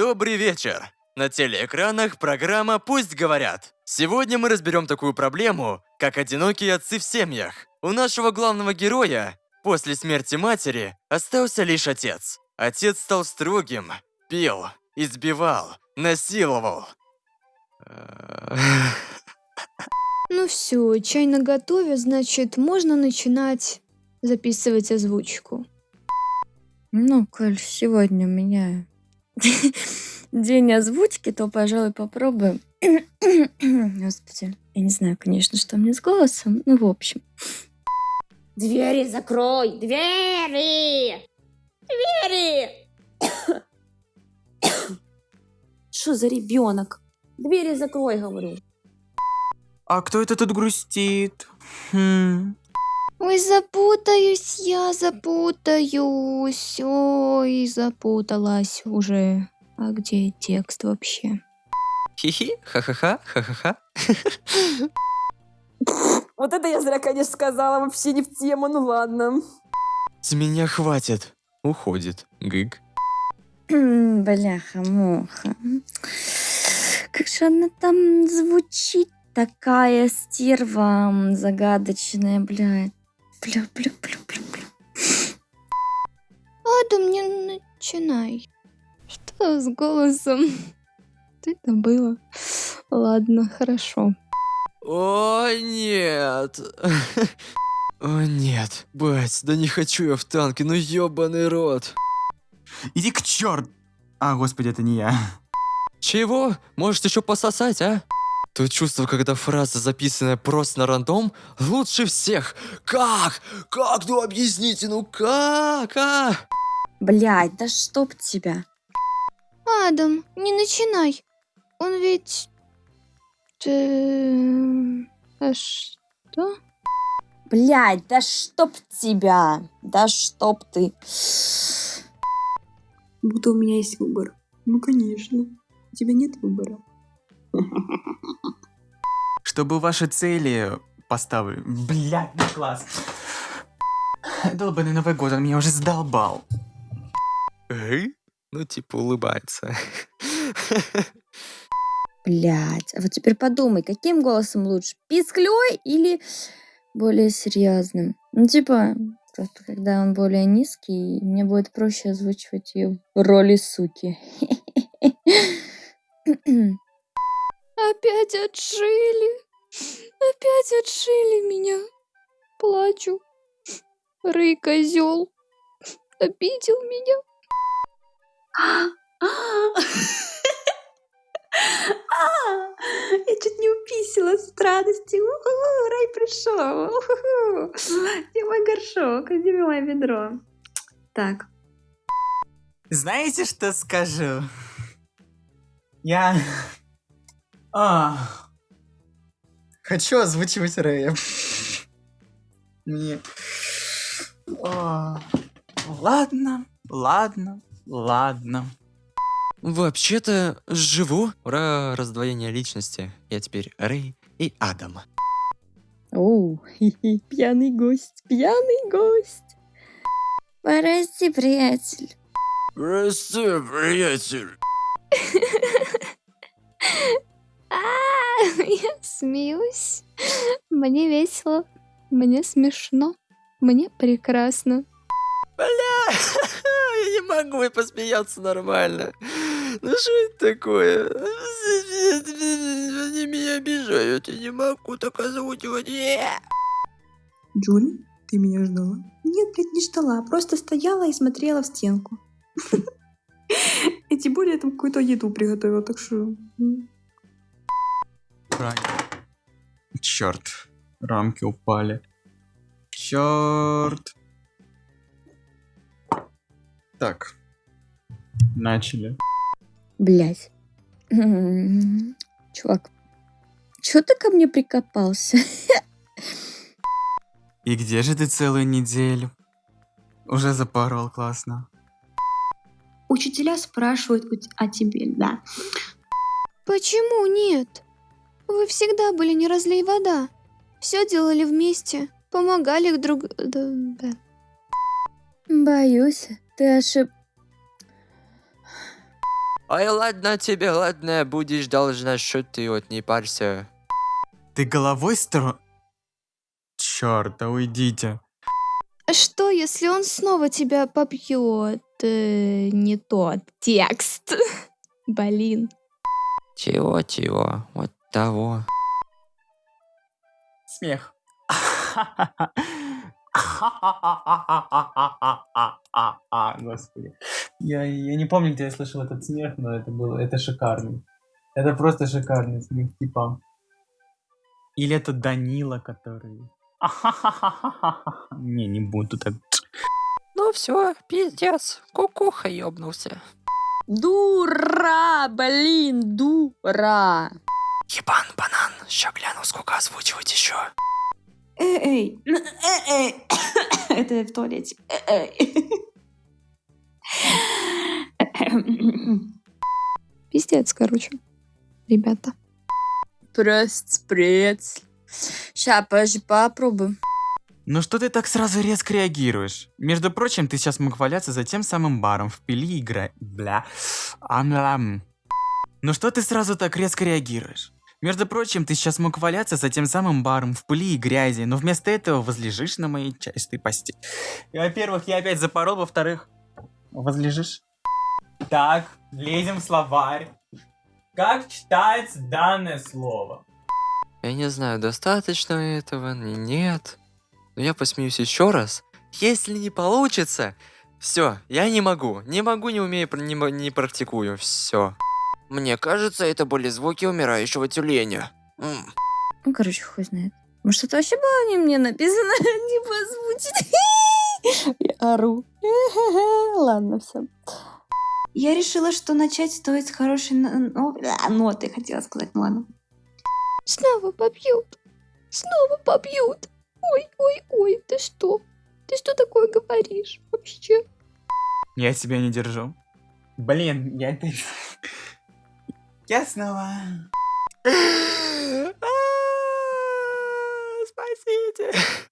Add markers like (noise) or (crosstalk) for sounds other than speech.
Добрый вечер! На телеэкранах программа «Пусть говорят». Сегодня мы разберем такую проблему, как одинокие отцы в семьях. У нашего главного героя после смерти матери остался лишь отец. Отец стал строгим, пил, избивал, насиловал. (laughs) Ну все, чай на готове, значит, можно начинать записывать озвучку. Ну, коль сегодня у меня день озвучки, то, пожалуй, попробуем. (coughs) Господи, я не знаю, конечно, что мне с голосом, ну, в общем. Двери закрой! Двери! Двери! (coughs) Что за ребенок? Двери закрой, говорю. А кто это тут грустит? Хм. Ой, запутаюсь я, запутаюсь. Ой, запуталась уже. А где текст вообще? Хи-хи, ха-ха-ха, ха-ха-ха. Вот это я зря, конечно, сказала. Вообще не в тему, ну ладно. С меня хватит. Уходит. Гыг. (clears throat) Бляха-муха. Как же она там звучит? Такая стерва загадочная, блядь. Бля, бля, бля, бля, бля. Адам, не начинай. Что с голосом? Что это было? Ладно, хорошо. О, нет. (laughs) О, нет. Бать, да не хочу я в танке, ну ёбаный рот. Иди к черту! А, господи, это не я. Чего? Может еще пососать, а? То чувство, когда фраза, записанная просто на рандом, лучше всех. Как? Как? Ну объясните, ну как? А? Блядь, да чтоб тебя. Адам, не начинай. Он ведь... Э, А что? Блядь, да чтоб тебя. Да чтоб ты. Будто у меня есть выбор. Ну, конечно. У тебя нет выбора. (laughs) Чтобы ваши цели поставили... Блядь, ну класс. Долбанный Новый год, он меня уже задолбал. Эй? Ну типа улыбается. Блядь, а вот теперь подумай, каким голосом лучше? Писклей или более серьезным? Ну, типа, просто когда он более низкий, мне будет проще озвучивать ее в роли суки. (laughs) Опять отшили. Опять отшили меня. Плачу. Рэй козел. Обидел меня. А, Я чуть не уписала с радости. Рай пришел. Где мой горшок? Где мое ведро? Так. Знаете, что скажу? Я... А, хочу озвучивать Рэя. Мне... А, Ладно, ладно, ладно. Вообще-то живу. Ура, раздвоение личности. Я теперь Рэй и Адам. Оу, хи-хи, пьяный гость, пьяный гость. Прости, приятель. Прости, приятель. (laughs) А, (laughs) Я смеюсь. Мне весело. Мне смешно. Мне прекрасно. Бля, (laughs) я не могу и посмеяться нормально. Ну что это такое? (laughs) Они меня обижают, я не могу так озвучивать. Джули, ты меня ждала? Нет, блядь, не ждала. Просто стояла и смотрела в стенку. И тем более я там какую-то еду приготовила, так что... м. Черт, рамки упали. Черт. Так, начали. Блять. (laughs) Чувак, чё ты ко мне прикопался? (laughs) И где же ты целую неделю? Уже запорол, классно. Учителя спрашивают о тебе, да. Почему нет? Вы всегда были не разлей вода. Все делали вместе. Помогали друг... да, да. Боюсь, ты ошиб... Ой, ладно тебе, ладно, будешь должна, что ты вот не парься. Ты головой стро... Черт, да уйдите. А что, если он снова тебя побьет? Э, не тот текст. (laughs) Блин. Чего-чего, вот того. Смех. (laughs) Господи. Я, я не помню, где я слышал этот смех, но это было, это шикарный. Это просто шикарный смех, типа. Или это Данила, который... (laughs) Не, не буду так. Ну все, пиздец, кукуха ёбнулся. Дура, блин, дура. Ебан банан, ща гляну, сколько озвучивать еще. Эй, эй, эй. (coughs) Это в туалете. Эй. (coughs) Пиздец, короче. Ребята. Просто спрец. Ща, подожди, попробуем. Ну что ты так сразу резко реагируешь? Между прочим, ты сейчас мог валяться за тем самым баром в пили игра... Бля. Амлам. Ну что ты сразу так резко реагируешь? Между прочим, ты сейчас мог валяться за тем самым баром в пыли и грязи, но вместо этого возлежишь на моей частой постели. Во-первых, я опять запорол, во-вторых, возлежишь. Так, лезем в словарь. Как читается данное слово? Я не знаю, достаточно этого, нет. Но я посмеюсь еще раз. Если не получится, все, я не могу. Не могу, не умею, не, не практикую. Все. Мне кажется, это были звуки умирающего тюленя. М. Ну, короче, хуй знает. Может, это вообще было не мне написано, (laughs) не позвучит. (laughs) Я ору. (laughs) Ладно, все. Я решила, что начать стоит с хорошей но- а, ноты, хотела сказать, ну ладно. Снова побьют. Снова побьют. Ой, ой, ой, ты что? Ты что такое говоришь вообще? Я себя не держу. Блин, я это... Я снова... А, Спасите.